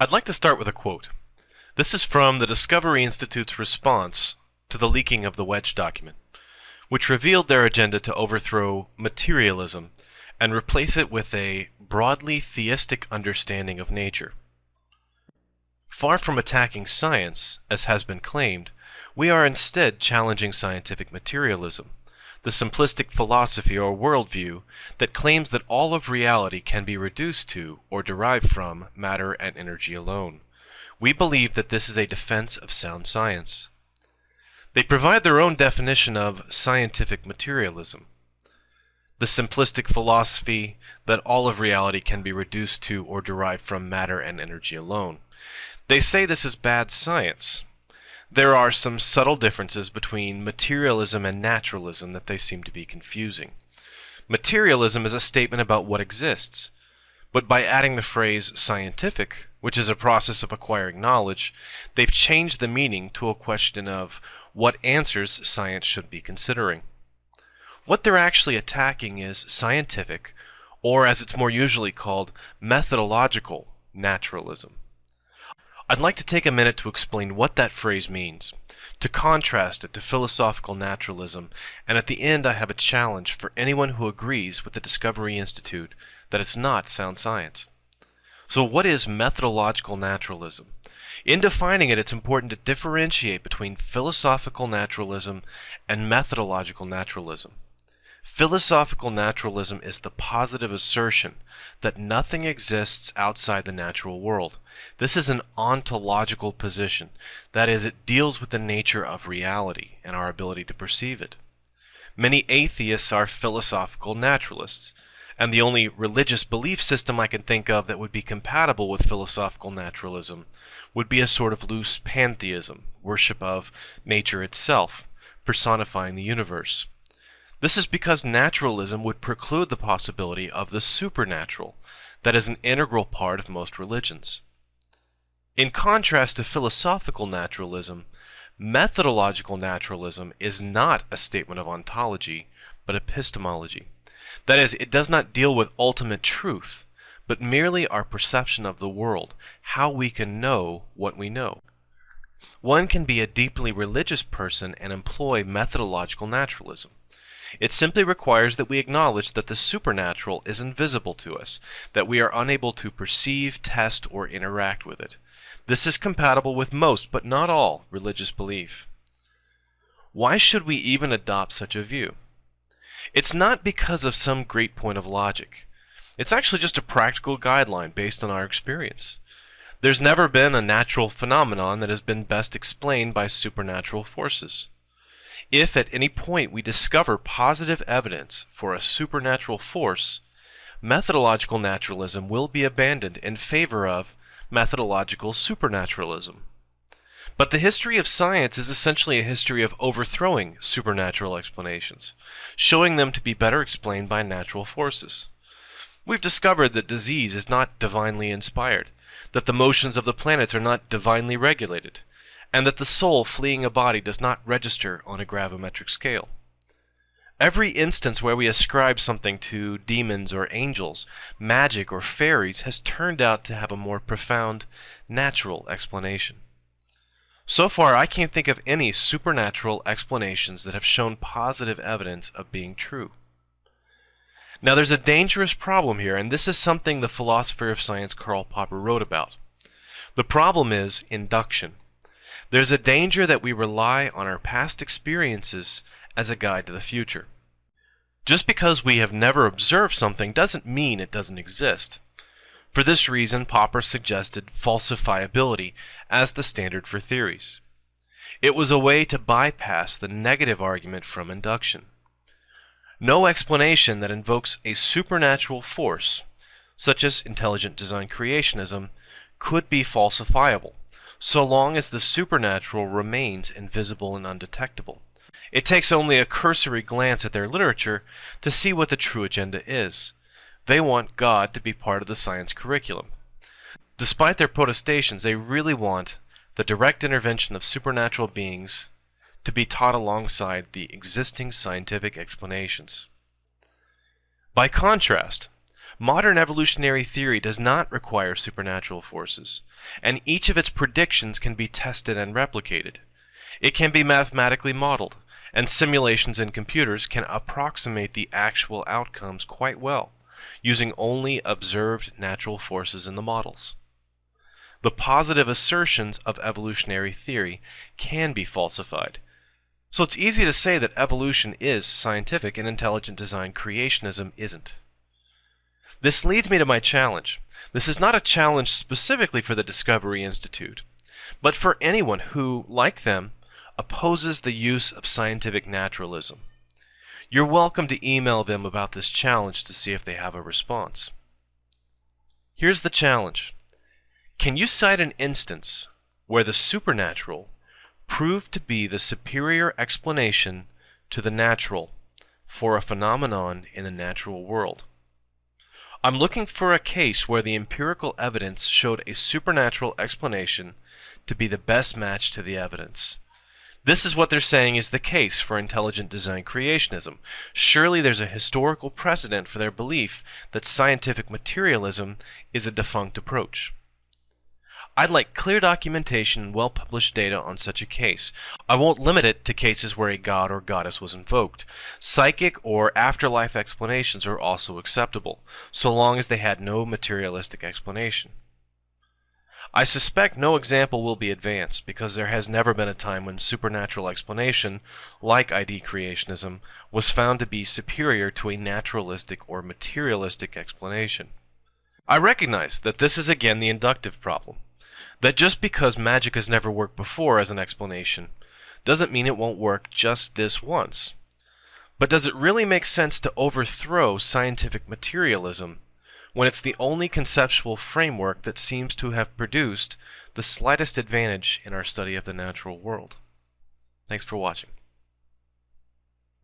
I'd like to start with a quote. This is from the Discovery Institute's response to the leaking of the Wedge document, which revealed their agenda to overthrow materialism and replace it with a broadly theistic understanding of nature. Far from attacking science, as has been claimed, we are instead challenging scientific materialism, the simplistic philosophy or worldview that claims that all of reality can be reduced to or derived from matter and energy alone. We believe that this is a defense of sound science. They provide their own definition of scientific materialism. The simplistic philosophy that all of reality can be reduced to or derived from matter and energy alone. They say this is bad science, there are some subtle differences between materialism and naturalism that they seem to be confusing. Materialism is a statement about what exists, but by adding the phrase scientific, which is a process of acquiring knowledge, they've changed the meaning to a question of what answers science should be considering. What they're actually attacking is scientific, or as it's more usually called, methodological naturalism. I'd like to take a minute to explain what that phrase means, to contrast it to philosophical naturalism, and at the end I have a challenge for anyone who agrees with the Discovery Institute that it's not sound science. So what is methodological naturalism? In defining it, it's important to differentiate between philosophical naturalism and methodological naturalism. Philosophical naturalism is the positive assertion that nothing exists outside the natural world. This is an ontological position. That is, it deals with the nature of reality and our ability to perceive it. Many atheists are philosophical naturalists, and the only religious belief system I can think of that would be compatible with philosophical naturalism would be a sort of loose pantheism, worship of nature itself, personifying the universe. This is because naturalism would preclude the possibility of the supernatural, that is an integral part of most religions. In contrast to philosophical naturalism, methodological naturalism is not a statement of ontology, but epistemology. That is, it does not deal with ultimate truth, but merely our perception of the world, how we can know what we know. One can be a deeply religious person and employ methodological naturalism. It simply requires that we acknowledge that the supernatural is invisible to us, that we are unable to perceive, test, or interact with it. This is compatible with most, but not all, religious belief. Why should we even adopt such a view? It's not because of some great point of logic. It's actually just a practical guideline based on our experience. There's never been a natural phenomenon that has been best explained by supernatural forces. If at any point we discover positive evidence for a supernatural force, methodological naturalism will be abandoned in favor of methodological supernaturalism. But the history of science is essentially a history of overthrowing supernatural explanations, showing them to be better explained by natural forces. We've discovered that disease is not divinely inspired, that the motions of the planets are not divinely regulated, and that the soul fleeing a body does not register on a gravimetric scale. Every instance where we ascribe something to demons or angels, magic or fairies has turned out to have a more profound, natural explanation. So far, I can't think of any supernatural explanations that have shown positive evidence of being true. Now, there's a dangerous problem here, and this is something the philosopher of science Karl Popper wrote about. The problem is induction. There's a danger that we rely on our past experiences as a guide to the future. Just because we have never observed something doesn't mean it doesn't exist. For this reason, Popper suggested falsifiability as the standard for theories. It was a way to bypass the negative argument from induction. No explanation that invokes a supernatural force, such as intelligent design creationism, could be falsifiable so long as the supernatural remains invisible and undetectable. It takes only a cursory glance at their literature to see what the true agenda is. They want God to be part of the science curriculum. Despite their protestations, they really want the direct intervention of supernatural beings to be taught alongside the existing scientific explanations. By contrast, Modern evolutionary theory does not require supernatural forces, and each of its predictions can be tested and replicated. It can be mathematically modeled, and simulations in computers can approximate the actual outcomes quite well, using only observed natural forces in the models. The positive assertions of evolutionary theory can be falsified. So it's easy to say that evolution is scientific and intelligent design creationism isn't. This leads me to my challenge. This is not a challenge specifically for the Discovery Institute, but for anyone who, like them, opposes the use of scientific naturalism. You're welcome to email them about this challenge to see if they have a response. Here's the challenge. Can you cite an instance where the supernatural proved to be the superior explanation to the natural for a phenomenon in the natural world? I'm looking for a case where the empirical evidence showed a supernatural explanation to be the best match to the evidence. This is what they're saying is the case for intelligent design creationism. Surely there's a historical precedent for their belief that scientific materialism is a defunct approach. I'd like clear documentation and well-published data on such a case. I won't limit it to cases where a god or goddess was invoked. Psychic or afterlife explanations are also acceptable, so long as they had no materialistic explanation. I suspect no example will be advanced because there has never been a time when supernatural explanation, like ID creationism, was found to be superior to a naturalistic or materialistic explanation. I recognize that this is again the inductive problem that just because magic has never worked before as an explanation doesn't mean it won't work just this once. But does it really make sense to overthrow scientific materialism when it's the only conceptual framework that seems to have produced the slightest advantage in our study of the natural world? Thanks for watching.